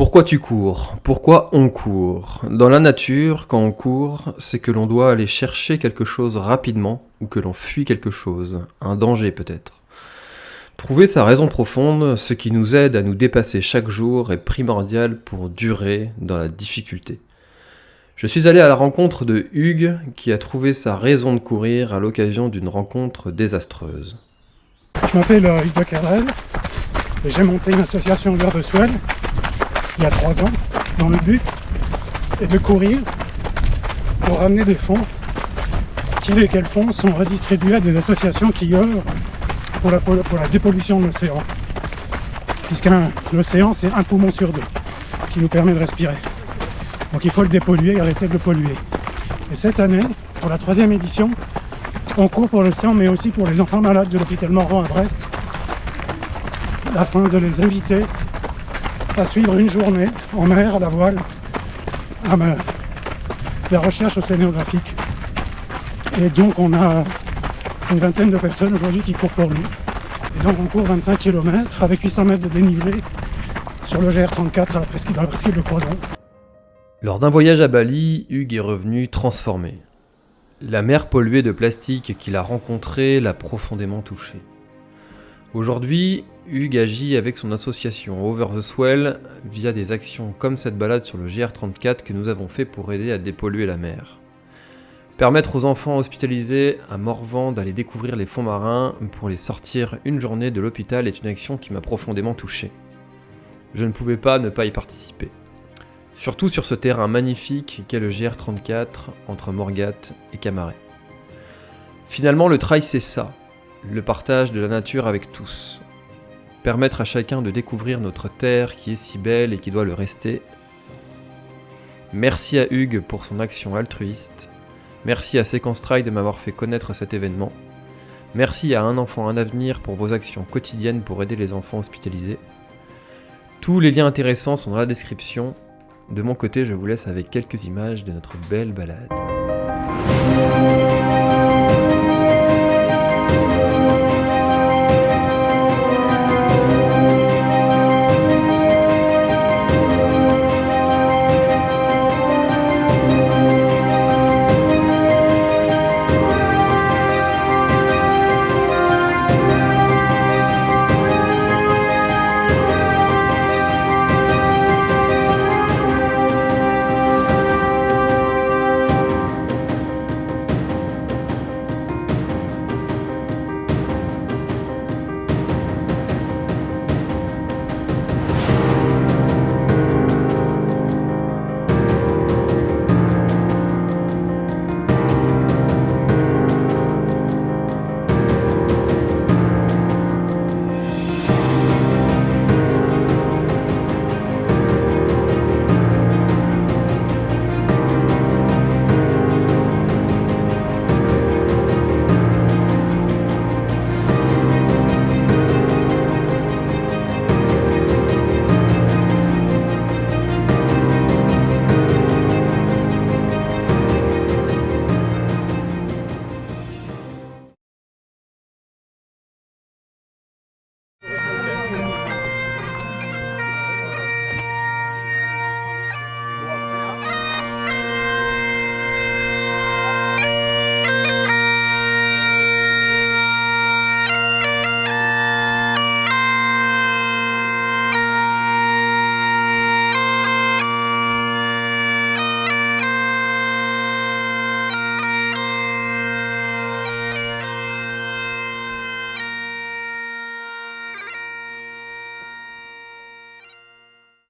Pourquoi tu cours? Pourquoi on court? Dans la nature, quand on court, c'est que l'on doit aller chercher quelque chose rapidement ou que l'on fuit quelque chose, un danger peut-être. Trouver sa raison profonde, ce qui nous aide à nous dépasser chaque jour, est primordial pour durer dans la difficulté. Je suis allé à la rencontre de Hugues qui a trouvé sa raison de courir à l'occasion d'une rencontre désastreuse. Je m'appelle euh, Hugues Becquerel et j'ai monté une association L'heure de Swell il y a trois ans dans le but est de courir pour ramener des fonds qui, lesquels fonds sont redistribués à des associations qui œuvrent pour la, dépollution de l'océan. Puisqu'un l'océan, c'est un poumon sur deux qui nous permet de respirer. Donc il faut le dépolluer et arrêter de le polluer. Et cette année, pour la troisième édition, on court pour l'océan, mais aussi pour les enfants malades de l'hôpital Morvan à Brest, afin de les inviter à suivre une journée en mer, à la voile, à la recherche océanographique. Et donc on a une vingtaine de personnes aujourd'hui qui courent pour nous. Et donc on court 25 km avec 800 mètres de dénivelé sur le GR34 à la presqu'île, presqu'île de Croison. Lors d'un voyage à Bali, Hugues est revenu transformé. La mer polluée de plastique qu'il a rencontrée l'a profondément touché. Aujourd'hui, Hugues agit avec son association Over the Swell via des actions comme cette balade sur le GR34 que nous avons fait pour aider à dépolluer la mer. Permettre aux enfants hospitalisés à Morvan d'aller découvrir les fonds marins pour les sortir une journée de l'hôpital est une action qui m'a profondément touché. Je ne pouvais pas ne pas y participer. Surtout sur ce terrain magnifique qu'est le GR34 entre Morgat et Camaret. Finalement, le trail c'est ça, le partage de la nature avec tous. Permettre à chacun de découvrir notre terre qui est si belle et qui doit le rester. Merci à Hugues pour son action altruiste Merci à Séquence Trail de m'avoir fait connaître cet événement. Merci à Un enfant, un avenir pour vos actions quotidiennes pour aider les enfants hospitalisés. Tous les liens intéressants sont dans la description. De mon côté, je vous laisse avec quelques images de notre belle balade.